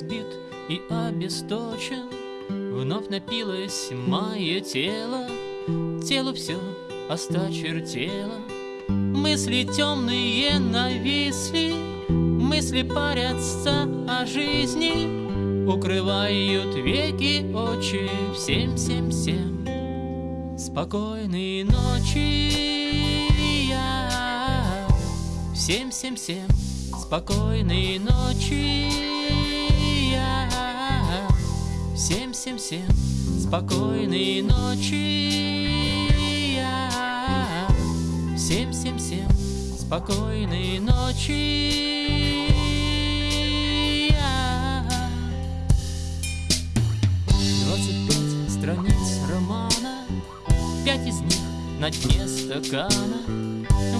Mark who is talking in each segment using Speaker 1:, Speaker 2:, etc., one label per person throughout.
Speaker 1: избит и обесточен. Вновь напилось мое тело Телу все осточертело. Мысли темные нависли Мысли парятся о жизни. Укрывают веки очи Всем, всем, всем. Спокойной ночи я Всем, всем, всем Спокойной ночи. Я Всем, всем, всем Спокойной ночи. Я Всем, всем, всем Спокойной ночи. Я. 25 страниц романа. Пять из них на дне стакана.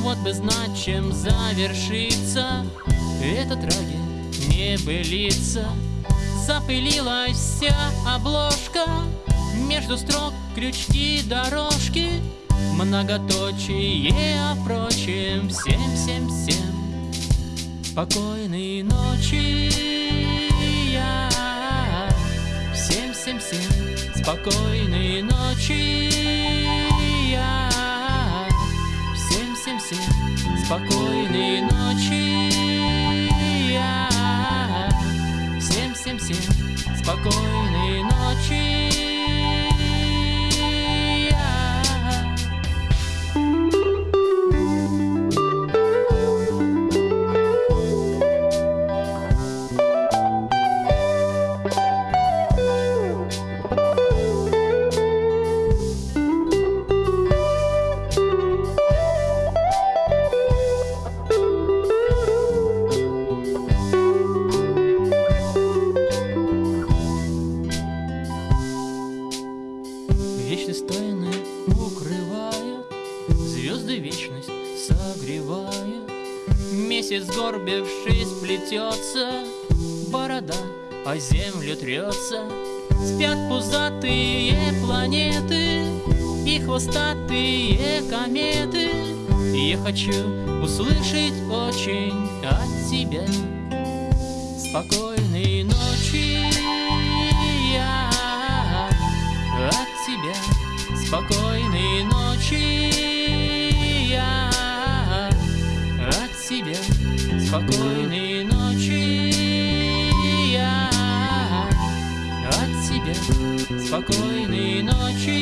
Speaker 1: Вот бы знать, чем завершится эта трагедия не былица. Запылилась вся обложка. Между строк крючки дорожки. Многоточие, а впрочем Всем, всем, всем. Спокойной ночи я. Всем, всем, всем. Спокойной ночи я. Всем, всем, всем. Спокойной ночи спокойной ночи. Звезды вечность согревает. Месяц, горбившись, плетется, Борода о землю трется. Спят пузатые планеты И хвостатые кометы. Я хочу услышать очень от тебя Спокойной Спокойной ночи я от тебя, спокойной ночи.